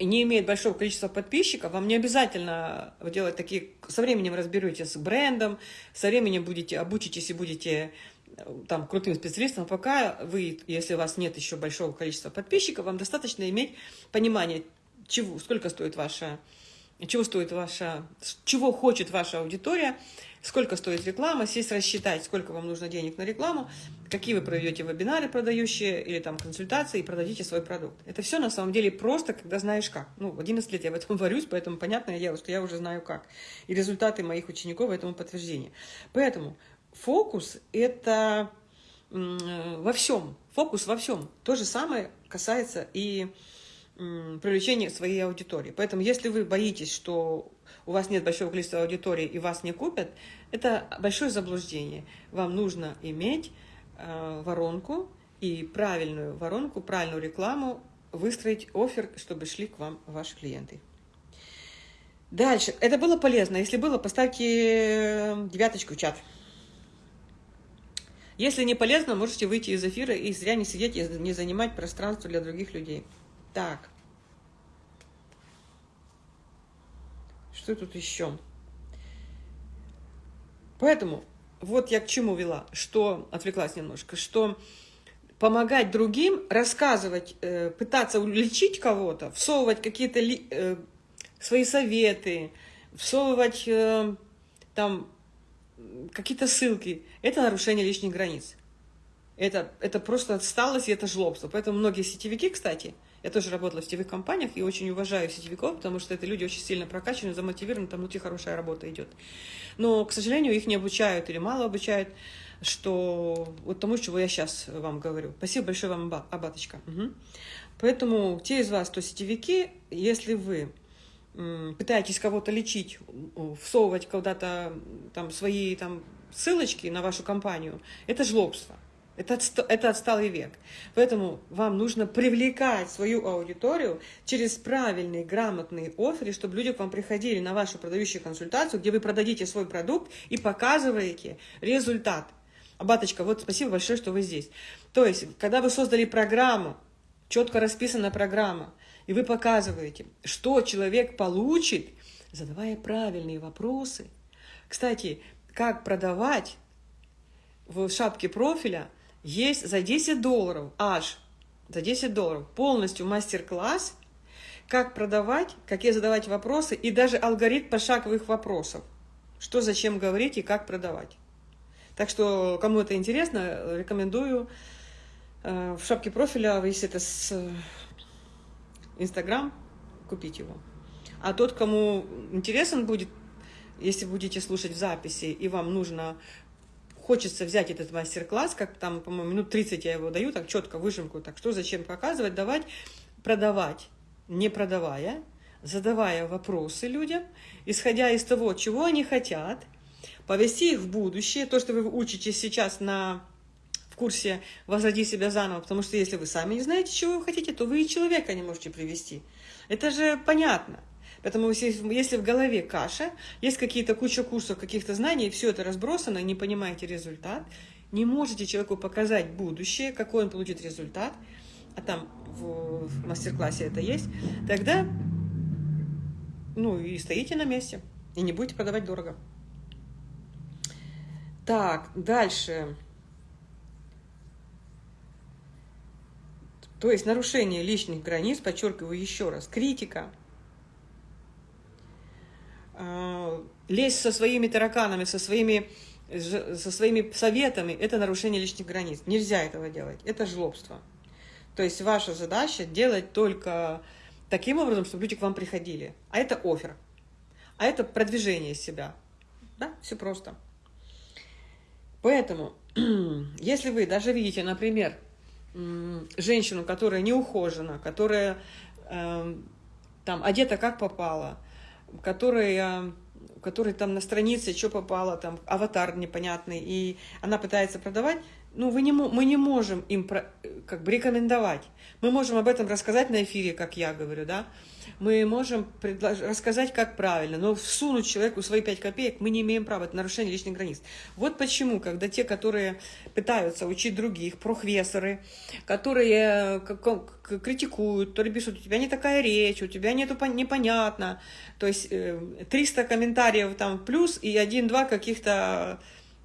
не имеет большого количества подписчиков, вам не обязательно делать такие... Со временем разберетесь с брендом, со временем будете обучитесь и будете э, там крутым специалистом, пока вы, если у вас нет еще большого количества подписчиков, вам достаточно иметь понимание, чего, сколько стоит ваша, чего стоит ваша, чего хочет ваша аудитория, сколько стоит реклама, сесть рассчитать, сколько вам нужно денег на рекламу, какие вы проведете вебинары продающие или там консультации и продадите свой продукт. Это все на самом деле просто, когда знаешь как. Ну, 11 лет я в этом варюсь, поэтому понятное дело, что я уже знаю как. И результаты моих учеников этому подтверждение. Поэтому фокус – это во всем, фокус во всем. То же самое касается и привлечения своей аудитории. Поэтому если вы боитесь, что у вас нет большого количества аудитории и вас не купят, это большое заблуждение. Вам нужно иметь э, воронку и правильную воронку, правильную рекламу, выстроить офер, чтобы шли к вам ваши клиенты. Дальше. Это было полезно. Если было, поставьте э, девяточку в чат. Если не полезно, можете выйти из эфира и зря не сидеть и не занимать пространство для других людей. Так. Что тут еще? Поэтому вот я к чему вела, что отвлеклась немножко, что помогать другим, рассказывать, э, пытаться улечить кого-то, всовывать какие-то э, свои советы, всовывать э, там какие-то ссылки, это нарушение лишних границ. Это, это просто отсталость и это жлобство. Поэтому многие сетевики, кстати, я тоже работала в сетевых компаниях и очень уважаю сетевиков, потому что это люди очень сильно прокачаны, замотивированы, там внутри хорошая работа идет. Но, к сожалению, их не обучают или мало обучают, что вот тому, чего я сейчас вам говорю. Спасибо большое вам, Абаточка. Угу. Поэтому те из вас, кто сетевики, если вы пытаетесь кого-то лечить, всовывать куда-то там свои там ссылочки на вашу компанию, это жлобство. Это, отста это отсталый век. Поэтому вам нужно привлекать свою аудиторию через правильные, грамотные оферы, чтобы люди к вам приходили на вашу продающую консультацию, где вы продадите свой продукт и показываете результат. Абаточка, вот спасибо большое, что вы здесь. То есть, когда вы создали программу, четко расписанная программа, и вы показываете, что человек получит, задавая правильные вопросы. Кстати, как продавать в шапке профиля – есть за 10 долларов, аж за 10 долларов, полностью мастер-класс, как продавать, какие задавать вопросы и даже алгоритм пошаговых вопросов. Что, зачем говорить и как продавать. Так что, кому это интересно, рекомендую э, в шапке профиля, если это с Инстаграм, купить его. А тот, кому интересен будет, если будете слушать в записи, и вам нужно хочется взять этот мастер-класс, как там, по-моему, минут 30 я его даю, так четко выжимку, так что зачем показывать, давать, продавать, не продавая, задавая вопросы людям, исходя из того, чего они хотят, повести их в будущее, то, что вы учитесь сейчас на в курсе «Возроди себя заново», потому что если вы сами не знаете, чего вы хотите, то вы и человека не можете привести. Это же понятно. Поэтому если в голове каша, есть какие-то куча курсов, каких-то знаний, все это разбросано, не понимаете результат, не можете человеку показать будущее, какой он получит результат, а там в, в мастер-классе это есть, тогда ну и стоите на месте, и не будете продавать дорого. Так, дальше. То есть нарушение личных границ, подчеркиваю еще раз, критика – лезть со своими тараканами, со своими, со своими советами, это нарушение личных границ. Нельзя этого делать. Это жлобство. То есть ваша задача делать только таким образом, чтобы люди к вам приходили. А это офер. А это продвижение себя. Да, все просто. Поэтому, если вы даже видите, например, женщину, которая не ухожена, которая э, там одета как попала, которая который там на странице что попало, там аватар непонятный, и она пытается продавать, ну, вы не, мы не можем им про, как бы рекомендовать. Мы можем об этом рассказать на эфире, как я говорю, да, мы можем предлож... рассказать, как правильно, но всунуть человеку свои 5 копеек мы не имеем права, это нарушение личных границ. Вот почему, когда те, которые пытаются учить других, прохвесоры, которые критикуют, то пишут, у тебя не такая речь, у тебя нету непонятно, то есть 300 э, комментариев там плюс и один-два каких-то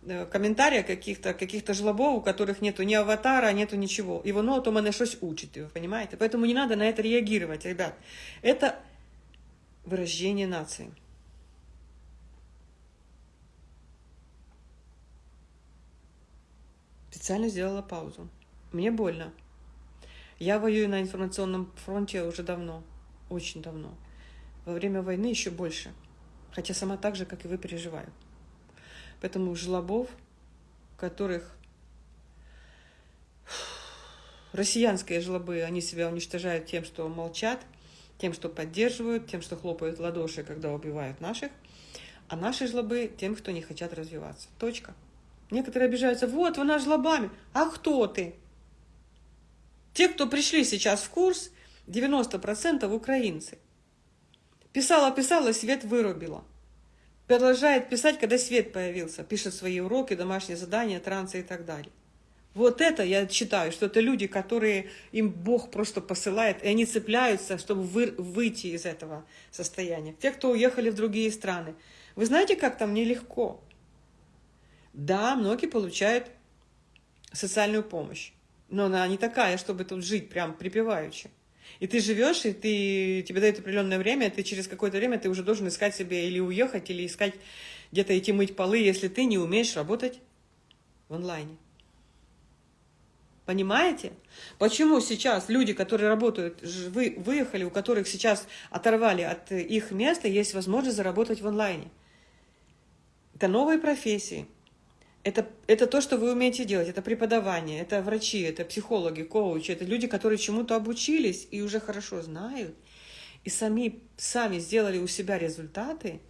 Э, комментария каких-то каких-то жлобов, у которых нету ни аватара, нету ничего. И воно то мене щось учить, вы понимаете? Поэтому не надо на это реагировать, ребят. Это вырождение нации. Специально сделала паузу. Мне больно. Я воюю на информационном фронте уже давно, очень давно. Во время войны еще больше. Хотя сама так же, как и вы, переживаю. Поэтому жлобов, которых россиянские жлобы, они себя уничтожают тем, что молчат, тем, что поддерживают, тем, что хлопают ладоши, когда убивают наших, а наши жлобы тем, кто не хотят развиваться. Точка. Некоторые обижаются, вот, вы наш жлобами. А кто ты? Те, кто пришли сейчас в курс, 90% украинцы. Писала-писала, свет вырубила. Продолжает писать, когда свет появился. Пишет свои уроки, домашние задания, трансы и так далее. Вот это я считаю, что это люди, которые им Бог просто посылает, и они цепляются, чтобы вы, выйти из этого состояния. Те, кто уехали в другие страны. Вы знаете, как там нелегко? Да, многие получают социальную помощь, но она не такая, чтобы тут жить прям припеваючи. И ты живешь, и ты, тебе дают определенное время, и ты через какое-то время ты уже должен искать себе или уехать, или искать где-то идти мыть полы, если ты не умеешь работать в онлайне. Понимаете? Почему сейчас люди, которые работают, вы, выехали, у которых сейчас оторвали от их места, есть возможность заработать в онлайне? Это новые профессии. Это, это то, что вы умеете делать. Это преподавание, это врачи, это психологи, коучи. Это люди, которые чему-то обучились и уже хорошо знают. И сами, сами сделали у себя результаты.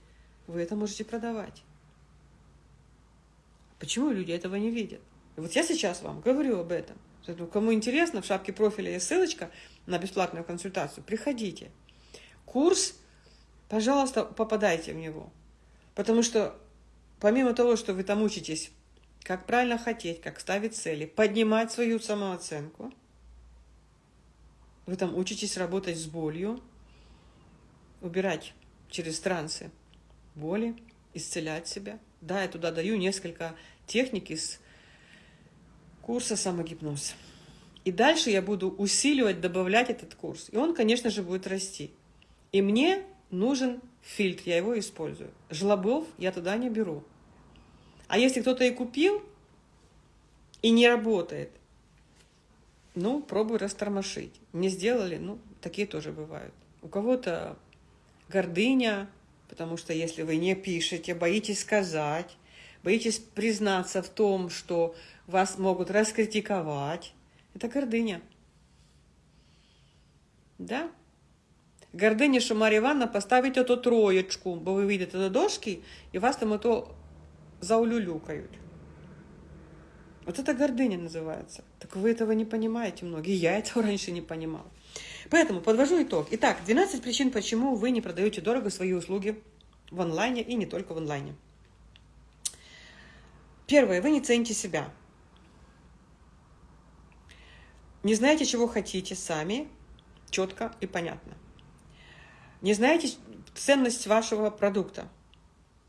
Вы это можете продавать. Почему люди этого не видят? И вот я сейчас вам говорю об этом. Кому интересно, в шапке профиля есть ссылочка на бесплатную консультацию. Приходите. Курс, пожалуйста, попадайте в него. Потому что помимо того, что вы там учитесь, как правильно хотеть, как ставить цели, поднимать свою самооценку, вы там учитесь работать с болью, убирать через трансы боли, исцелять себя. Да, я туда даю несколько техник из курса самогипноз. И дальше я буду усиливать, добавлять этот курс. И он, конечно же, будет расти. И мне нужен фильтр, я его использую. Жлобов я туда не беру. А если кто-то и купил, и не работает, ну, пробуй растормошить. Не сделали, ну, такие тоже бывают. У кого-то гордыня, потому что если вы не пишете, боитесь сказать, боитесь признаться в том, что вас могут раскритиковать. Это гордыня. Да? Гординя, що Марія Івановна поставить ото троєчку, бо ви вийдете до дошки, і вас там ото заулюлюкають. Вот это гордыня называется. Так вы этого не понимаете многие. Я этого раньше не понимал. Поэтому подвожу итог. Итак, 12 причин, почему вы не продаете дорого свои услуги в онлайне и не только в онлайне. Первое, вы не цените себя. Не знаете, чего хотите сами, четко и понятно. Не знаете ценность вашего продукта,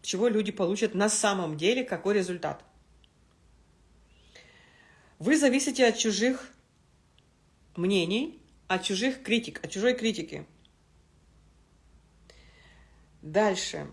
чего люди получат на самом деле, какой результат. Вы зависите от чужих мнений, от чужих критик, от чужой критики. Дальше.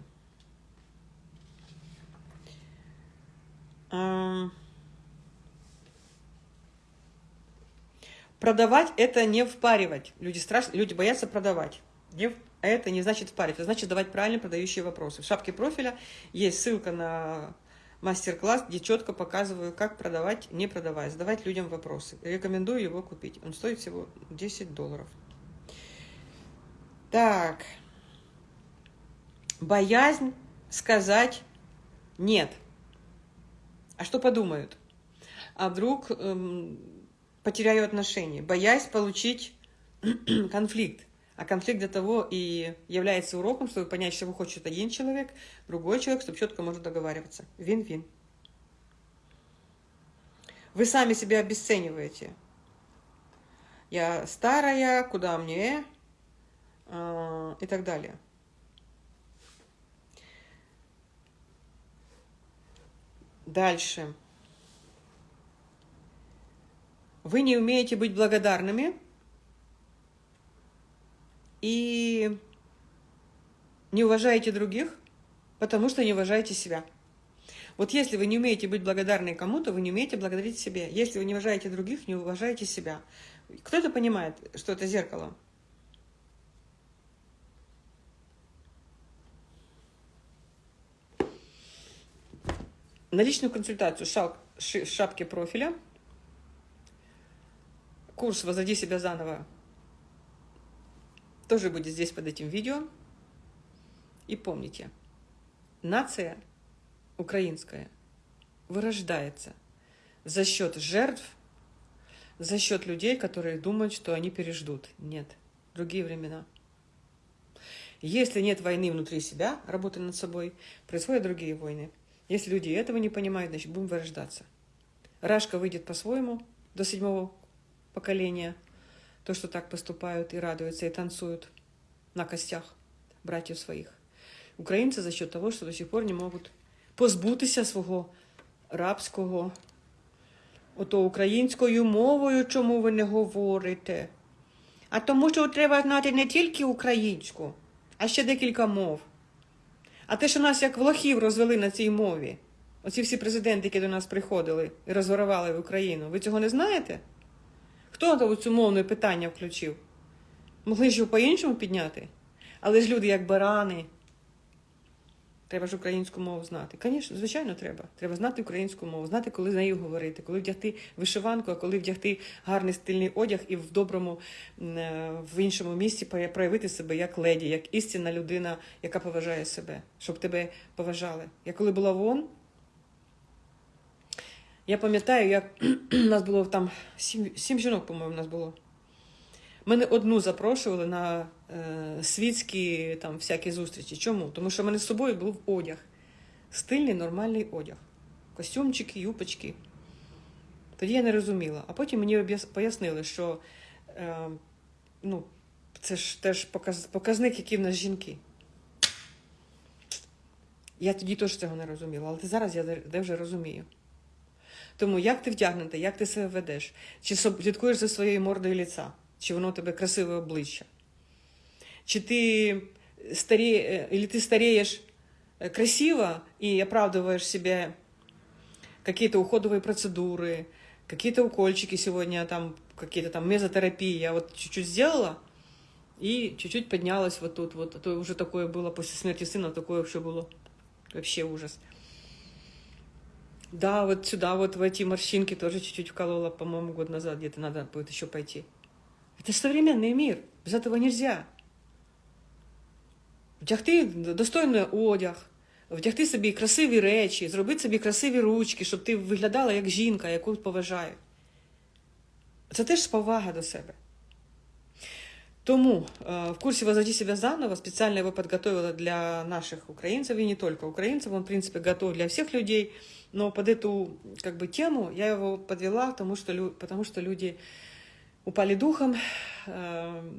Продавать – это не впаривать. Люди, страш... Люди боятся продавать. Не... Это не значит впаривать, это значит давать правильно продающие вопросы. В шапке профиля есть ссылка на мастер-класс, где четко показываю, как продавать, не продавая, задавать людям вопросы. Рекомендую его купить. Он стоит всего 10 долларов. Так. Боязнь сказать «нет». А что подумают? А вдруг эм, потеряю отношения, боясь получить конфликт. А конфликт для того и является уроком, чтобы понять, чего хочет один человек, другой человек, чтобы четко может договариваться. Вин-вин. Вы сами себя обесцениваете. Я старая, куда мне? Э, и так далее. Дальше. Вы не умеете быть благодарными и не уважаете других, потому что не уважаете себя. Вот если вы не умеете быть благодарны кому-то, вы не умеете благодарить себе. Если вы не уважаете других, не уважаете себя. Кто-то понимает, что это зеркало? На личную консультацию шаг, шапки профиля, курс «Возроди себя заново» тоже будет здесь под этим видео. И помните, нация украинская вырождается за счет жертв, за счет людей, которые думают, что они переждут. Нет, другие времена. Если нет войны внутри себя, работы над собой, происходят другие войны. Если люди этого не понимают, значит, будем вырождаться. Рашка выйдет по-своему до седьмого поколения. То, что так поступают и радуются, и танцуют на костях братьев своих. Українці за счет того, що до сих пор не можуть позбутися свого рабського, ото українською мовою, чому ви не говорите. А тому, що треба знати не тільки українську, а ще декілька мов. А те, що нас як влахів розвели на цій мові, оці всі президенти, які до нас приходили і розворували в Україну, ви цього не знаєте? Хто цю мовне питання включив? Могли ж його по-іншому підняти? Але ж люди як барани. Треба ж українську мову знати. Звісно, звичайно, треба. Треба знати українську мову, знати, коли з нею говорити, коли вдягти вишиванку, а коли вдягти гарний стильний одяг і в доброму, е, в іншому місці проявити себе як леді, як істинна людина, яка поважає себе, щоб тебе поважали. Я коли була вон, я пам'ятаю, як у нас було там сім, сім жінок, по-моєму, у нас було. Мене одну запрошували на е, світські там всякі зустрічі. Чому? Тому що в мене з собою був одяг. Стильний, нормальний одяг. Костюмчики, юпочки. Тоді я не розуміла. А потім мені пояснили, що е, ну, це ж теж показ, показник, які в нас жінки. Я тоді теж цього не розуміла, але зараз я де вже розумію. Тому як ти вдягнути, як ти себе ведеш, чи слідкуєш за своєю мордою ліца? чи воно тебе красиве обличчя. Чи ти старе, или ты стареешь красиво и оправдываешь себе какие-то уходовые процедуры, какие-то укольчики сегодня, там, какие-то там мезотерапии. Я вот чуть-чуть сделала и чуть-чуть поднялась вот тут. Вот. А то уже такое было после смерти сына, такое вообще было. Вообще ужас. Да, вот сюда, вот в эти морщинки тоже чуть-чуть вколола, по-моему, год назад где-то надо будет еще пойти. Это же современный мир, без этого нельзя. Вдягти достойний одяг, вдягти собі красиві речі, зробити собі красиві ручки, щоб ти виглядала як жінка, яку поважають. Це теж повага до себе. Тому э, в курсе «Возводи себя заново» специально его подготовила для наших украинцев, и не только украинцев, он, в принципе, готов для всех людей, но под эту как бы, тему я его подвела, потому что, потому что люди упали духом э,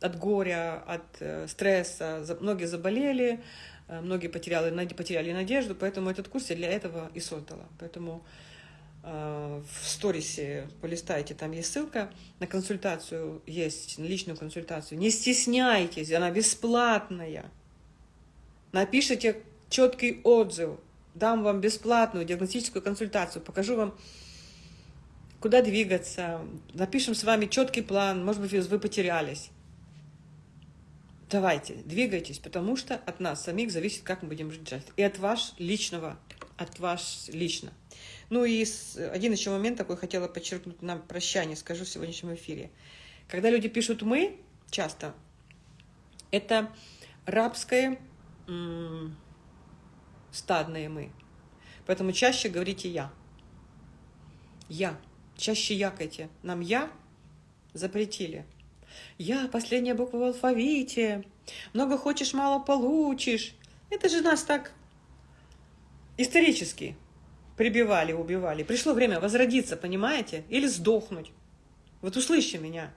от горя, от э, стресса, многие заболели, э, многие потеряли, потеряли надежду, поэтому этот курс я для этого и создала. Поэтому в сторисе полистайте, там есть ссылка на консультацию, есть на личную консультацию. Не стесняйтесь, она бесплатная. Напишите четкий отзыв, дам вам бесплатную диагностическую консультацию, покажу вам куда двигаться, напишем с вами четкий план, может быть, вы потерялись. Давайте, двигайтесь, потому что от нас самих зависит, как мы будем жить. И от вас личного, от вас лично. Ну и один еще момент такой хотела подчеркнуть на прощание, скажу в сегодняшнем эфире. Когда люди пишут «мы», часто, это рабское стадное «мы». Поэтому чаще говорите «я». «Я». Чаще якайте. Нам «я» запретили. «Я» — последняя буква в алфавите. Много хочешь, мало получишь. Это же нас так исторически прибивали, убивали. Пришло время возродиться, понимаете? Или сдохнуть. Вот услышьте меня.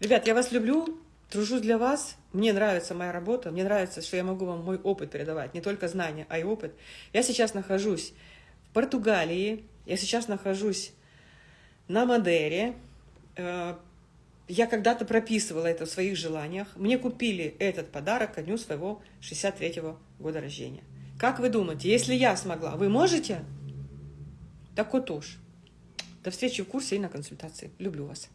Ребят, я вас люблю, тружусь для вас. Мне нравится моя работа, мне нравится, что я могу вам мой опыт передавать. Не только знания, а и опыт. Я сейчас нахожусь в Португалии, я сейчас нахожусь на Мадере. Э, я когда-то прописывала это в своих желаниях. Мне купили этот подарок ко дню своего 63-го года рождения. Как вы думаете, если я смогла, вы можете? Так вот уж. До встречи в курсе и на консультации. Люблю вас.